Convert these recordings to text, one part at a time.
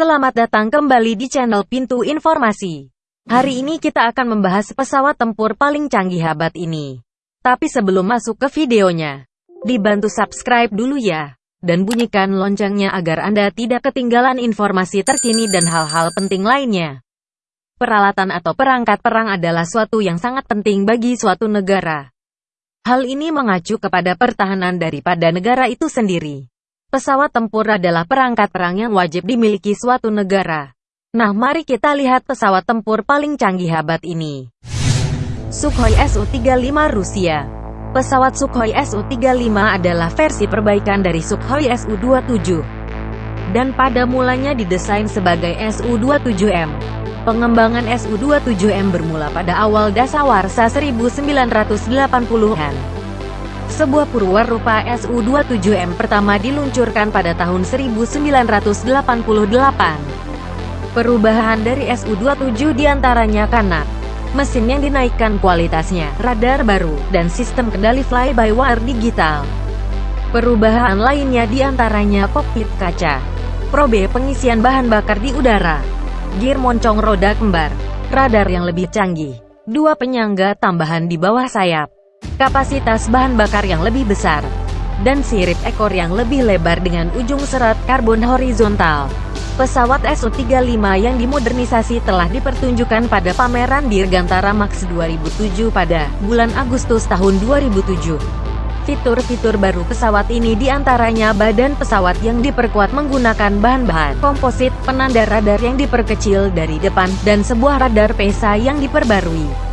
Selamat datang kembali di channel Pintu Informasi. Hari ini kita akan membahas pesawat tempur paling canggih abad ini. Tapi sebelum masuk ke videonya, dibantu subscribe dulu ya. Dan bunyikan loncengnya agar Anda tidak ketinggalan informasi terkini dan hal-hal penting lainnya. Peralatan atau perangkat perang adalah suatu yang sangat penting bagi suatu negara. Hal ini mengacu kepada pertahanan daripada negara itu sendiri. Pesawat tempur adalah perangkat perang yang wajib dimiliki suatu negara. Nah mari kita lihat pesawat tempur paling canggih abad ini. Sukhoi Su-35 Rusia Pesawat Sukhoi Su-35 adalah versi perbaikan dari Sukhoi Su-27. Dan pada mulanya didesain sebagai Su-27M. Pengembangan Su-27M bermula pada awal dasawarsa 1980-an. Sebuah purwarupa Su-27M pertama diluncurkan pada tahun 1988. Perubahan dari Su-27 di antaranya karena mesin yang dinaikkan kualitasnya, radar baru, dan sistem kendali fly-by-wire digital. Perubahan lainnya di antaranya kokpit kaca, probe pengisian bahan bakar di udara, gear moncong roda kembar, radar yang lebih canggih, dua penyangga tambahan di bawah sayap, kapasitas bahan bakar yang lebih besar, dan sirip ekor yang lebih lebar dengan ujung serat karbon horizontal. Pesawat Su-35 yang dimodernisasi telah dipertunjukkan pada pameran Dirgantara Max 2007 pada bulan Agustus tahun 2007. Fitur-fitur baru pesawat ini di antaranya badan pesawat yang diperkuat menggunakan bahan-bahan komposit, penanda radar yang diperkecil dari depan, dan sebuah radar PESA yang diperbarui.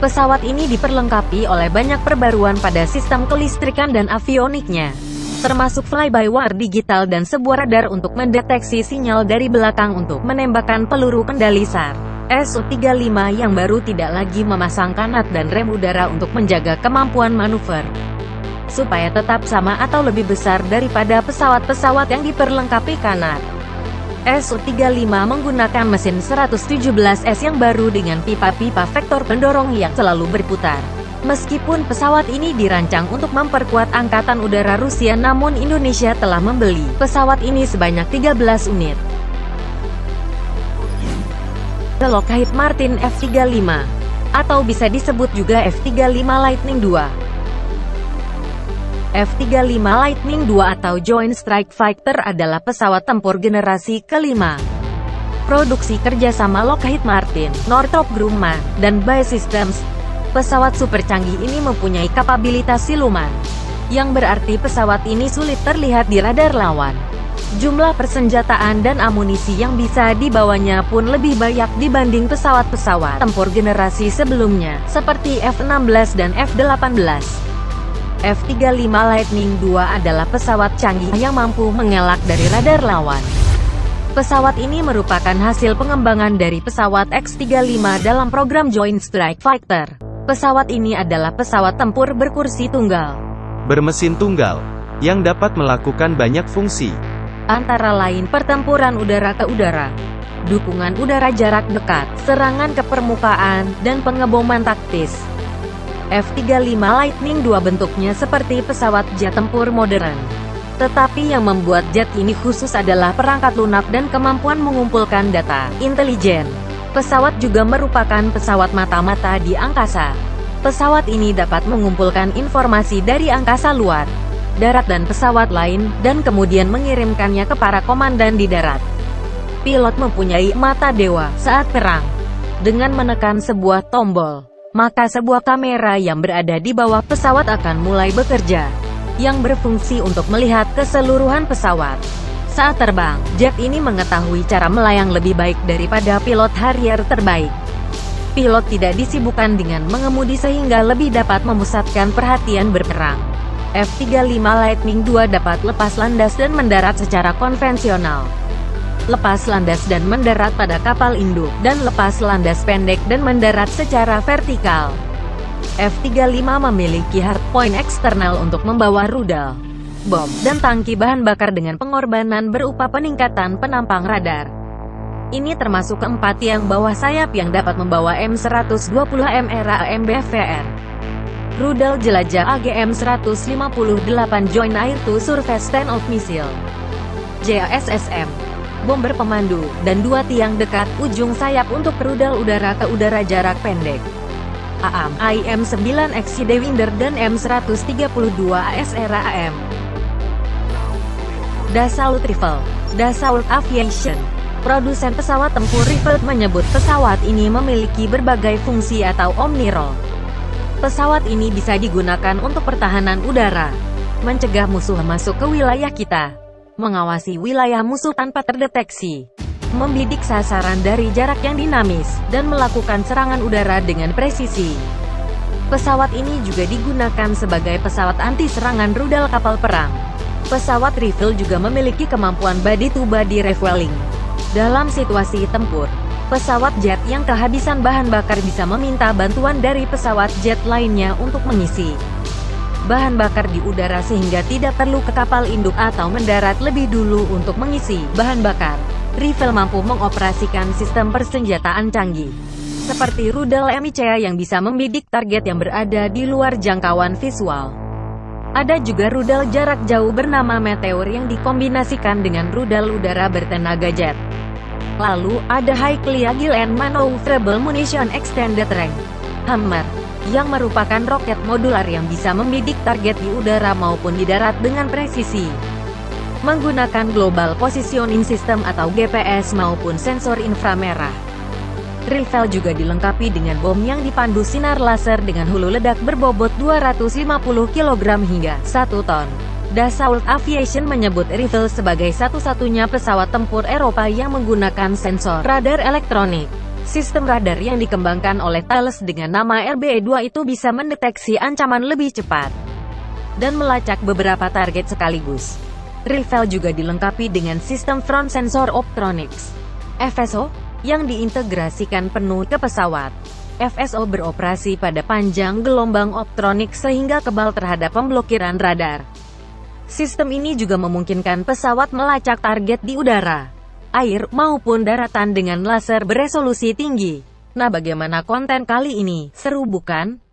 Pesawat ini diperlengkapi oleh banyak perbaruan pada sistem kelistrikan dan avioniknya, termasuk fly-by-wire digital dan sebuah radar untuk mendeteksi sinyal dari belakang untuk menembakkan peluru kendali SAR. Su-35 yang baru tidak lagi memasang kanat dan rem udara untuk menjaga kemampuan manuver supaya tetap sama atau lebih besar daripada pesawat-pesawat yang diperlengkapi kanat. Su-35 menggunakan mesin 117S yang baru dengan pipa-pipa vektor pendorong yang selalu berputar. Meskipun pesawat ini dirancang untuk memperkuat Angkatan Udara Rusia namun Indonesia telah membeli pesawat ini sebanyak 13 unit. Lockheed Martin F-35 atau bisa disebut juga F-35 Lightning II F-35 Lightning II atau Joint Strike Fighter adalah pesawat tempur generasi kelima. Produksi kerjasama Lockheed Martin, Northrop Grumman, dan BAE Systems. Pesawat super canggih ini mempunyai kapabilitas siluman, yang berarti pesawat ini sulit terlihat di radar lawan. Jumlah persenjataan dan amunisi yang bisa dibawanya pun lebih banyak dibanding pesawat-pesawat tempur generasi sebelumnya, seperti F-16 dan F-18. F-35 Lightning II adalah pesawat canggih yang mampu mengelak dari radar lawan. Pesawat ini merupakan hasil pengembangan dari pesawat X-35 dalam program Joint Strike Fighter. Pesawat ini adalah pesawat tempur berkursi tunggal. Bermesin tunggal, yang dapat melakukan banyak fungsi. Antara lain pertempuran udara ke udara, dukungan udara jarak dekat, serangan ke permukaan, dan pengeboman taktis. F-35 Lightning II bentuknya seperti pesawat jet tempur modern. Tetapi yang membuat jet ini khusus adalah perangkat lunak dan kemampuan mengumpulkan data intelijen. Pesawat juga merupakan pesawat mata-mata di angkasa. Pesawat ini dapat mengumpulkan informasi dari angkasa luar, darat dan pesawat lain, dan kemudian mengirimkannya ke para komandan di darat. Pilot mempunyai mata dewa saat perang. Dengan menekan sebuah tombol, maka sebuah kamera yang berada di bawah pesawat akan mulai bekerja, yang berfungsi untuk melihat keseluruhan pesawat. Saat terbang, jet ini mengetahui cara melayang lebih baik daripada pilot Harrier terbaik. Pilot tidak disibukkan dengan mengemudi sehingga lebih dapat memusatkan perhatian berperang. F-35 Lightning II dapat lepas landas dan mendarat secara konvensional lepas landas dan mendarat pada kapal induk, dan lepas landas pendek dan mendarat secara vertikal. F-35 memiliki hardpoint eksternal untuk membawa rudal, bom, dan tangki bahan bakar dengan pengorbanan berupa peningkatan penampang radar. Ini termasuk keempat yang bawah sayap yang dapat membawa M120 MRA MBVR. Rudal jelajah AGM-158 Joint Air to Surface Stand-Off Missile JASSM bomber pemandu, dan dua tiang dekat ujung sayap untuk rudal udara ke udara jarak pendek. AM, IM-9X Winder dan M132 ASR AM. Dassault Rifle Dassault Aviation Produsen pesawat tempur Rifle menyebut pesawat ini memiliki berbagai fungsi atau omnirol. Pesawat ini bisa digunakan untuk pertahanan udara, mencegah musuh masuk ke wilayah kita, mengawasi wilayah musuh tanpa terdeteksi, membidik sasaran dari jarak yang dinamis, dan melakukan serangan udara dengan presisi. Pesawat ini juga digunakan sebagai pesawat anti-serangan rudal kapal perang. Pesawat Rifle juga memiliki kemampuan body-to-body refueling, dalam situasi tempur, pesawat jet yang kehabisan bahan bakar bisa meminta bantuan dari pesawat jet lainnya untuk mengisi bahan bakar di udara sehingga tidak perlu ke kapal induk atau mendarat lebih dulu untuk mengisi bahan bakar. Rifle mampu mengoperasikan sistem persenjataan canggih, seperti rudal MICA yang bisa membidik target yang berada di luar jangkauan visual. Ada juga rudal jarak jauh bernama Meteor yang dikombinasikan dengan rudal udara bertenaga jet. Lalu, ada Highly Agile and Maneuverable Munition Extended Range Hammer, yang merupakan roket modular yang bisa membidik target di udara maupun di darat dengan presisi. Menggunakan Global Positioning System atau GPS maupun sensor inframerah. Rifle juga dilengkapi dengan bom yang dipandu sinar laser dengan hulu ledak berbobot 250 kg hingga 1 ton. Dassault Aviation menyebut Rifle sebagai satu-satunya pesawat tempur Eropa yang menggunakan sensor radar elektronik. Sistem radar yang dikembangkan oleh Thales dengan nama RBE-2 itu bisa mendeteksi ancaman lebih cepat dan melacak beberapa target sekaligus. Rifle juga dilengkapi dengan sistem front sensor optronics FSO yang diintegrasikan penuh ke pesawat. FSO beroperasi pada panjang gelombang optronik sehingga kebal terhadap pemblokiran radar. Sistem ini juga memungkinkan pesawat melacak target di udara, air, maupun daratan dengan laser beresolusi tinggi. Nah bagaimana konten kali ini? Seru bukan?